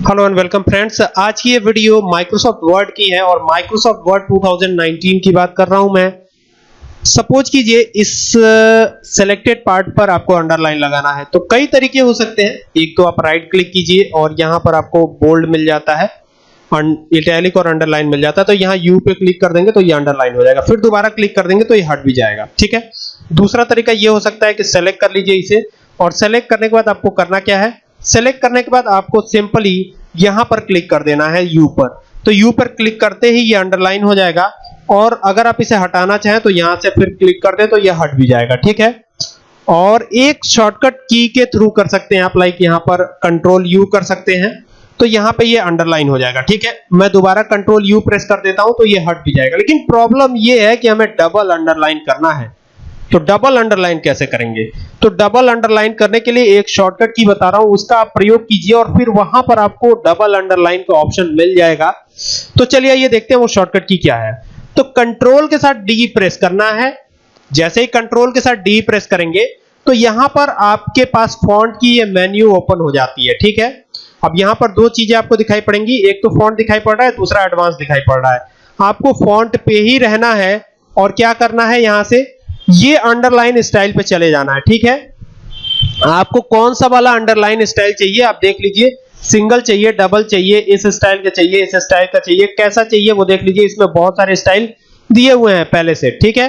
Hello and welcome friends आज की ये वीडियो माइक्रोसॉफ्ट वर्ड की है और माइक्रोसॉफ्ट वर्ड 2019 की बात कर रहा हूँ मैं। सपोज़ कीजिए इस सिलेक्टेड पार्ट पर आपको अंडरलाइन लगाना है। तो कई तरीके हो सकते हैं। एक तो आप राइट क्लिक कीजिए और यहाँ पर आपको बोल्ड मिल जाता है। इटैलिक और अंडरलाइन मिल जाता है। तो यहाँ यू पे क्लिक कर देंगे तो ये अंडरलाइन हो जाएगा। फिर दोबारा क्लिक कर देंगे तो ये हट भी जाएगा। ठीक है? दूसरा तरीका ये हो सकता है कि सेलेक्ट कर लीजिए इसे। और सेलेक्ट करने के बाद आपको करना क्या है? सेलेक्ट करने के बाद आपको सिंपली यहाँ पर क्लिक कर देना है यू पर। तो यू पर क्लिक करते ही ये अंडरलाइन हो जाएगा और अगर आप इसे हटाना चाहें तो यहाँ से फिर क्लिक कर दे तो ये हट भी जाएगा, ठीक है? और एक शॉर्टकट की के थ्रू कर सकते हैं आप लाइक यहाँ पर कंट्रोल यू कर सकते हैं। तो यहाँ पे ये अंडरलाइन हो जाएगा, ठीक है? मैं दोबारा कंट्रोल यू प्रेस कर देता हूँ तो ये हट भी जाएगा। लेकिन प्रॉब्लम ये है कि हमें डबल अंडरलाइन करना है। तो डबल अंडरलाइन कैसे करेंगे? तो डबल अंडरलाइन करने के लिए एक शॉर्टकट की बता रहा हूँ, उसका आप प्रयोग कीजिए और फिर वहाँ पर आपको डबल अंडरलाइन का ऑप्शन मिल जाएगा। तो चलिए ये देखते हैं वो शॉर्टकट की क्या है। तो कंट्रोल के साथ डी प्रेस करना है। जैसे ही कंट्रोल के साथ डी प्रेस करेंगे तो यहाँ पर आपके पास फॉन्ट की ये मेन्यू ओपन हो जाती है, ठीक है? अब यहाँ पर दो चीज़ें आपको दिखाई पड़ेंगी। एक तो फॉन्ट दिखाई पड़ रहा है, दूसरा एडवांस दिखाई पड़ रहा है। आपको फॉन्ट पे ही रहना है और क्या करना है यहाँ से? ये अंडरलाइन स्टाइल पे चले जाना है, ठीक है? आपको कौन सा वाला अंडरलाइन स्टाइल चाहिए, आप देख लीजिए। सिंगल चाहिए डबल चाहिए, इस स्टाइल का चाहिए, इस स्टाइल का चाहिए, कैसा चाहिए, वो देख लीजिए, इसमें बहुत सारे स्टाइल दिए हुए हैं पहले से, ठीक है?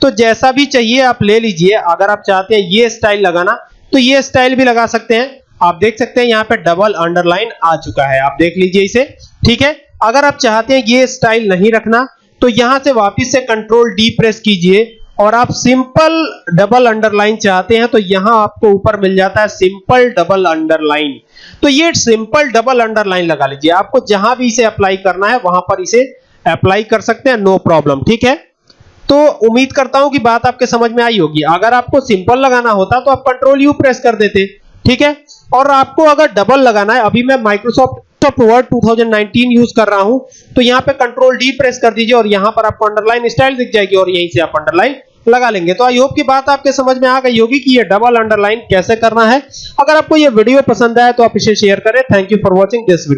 तो जैसा भी चाहिए, आप ले लीजिए। अगर आप चाहते हैं ये स्टाइल लगाना तो ये स्टाइल भी लगा सकते हैं। आप देख सकते हैं, यहाँ पे डबल अंडरलाइन आ चुका है। आप देख लीजिए इसे, ठीक है? अगर आप चाहते हैं ये स्टाइल नहीं रखना तो यहाँ से वापस से कंट्रोल डी प्रेस कीजिए। और आप सिंपल डबल अंडरलाइन चाहते हैं तो यहाँ आपको ऊपर मिल जाता है सिंपल डबल अंडरलाइन। तो ये सिंपल डबल अंडरलाइन लगा लीजिए। आपको जहाँ भी इसे अप्लाई करना है, वहाँ पर इसे अप्लाई कर सकते हैं, नो प्रॉब्लम, ठीक है? तो उम्मीद करता हूँ कि बात आपके समझ में आई होगी। अगर आपको सिंपल लगाना होता तो आप कंट्रोल यू प्रेस कर देते, ठीक है? और आपको अगर डबल लगाना है, अभी मैं माइक्रोसॉफ्ट वर्ड 2019 यूज़ कर रहा हूँ तो यहाँ पे कंट्रोल डी प्रेस कर दीजिए और यहाँ पर आपको अंडरलाइन स्टाइल दिख जाएगी और यहीं से आप अंडरलाइन लगा लेंगे। तो आई होप की बात आपके समझ में आ गई होगी कि ये डबल अंडरलाइन कैसे करना है। अगर आपको ये वीडियो पसंद आए तो आप इसे शेयर करें। Thank you for watching this video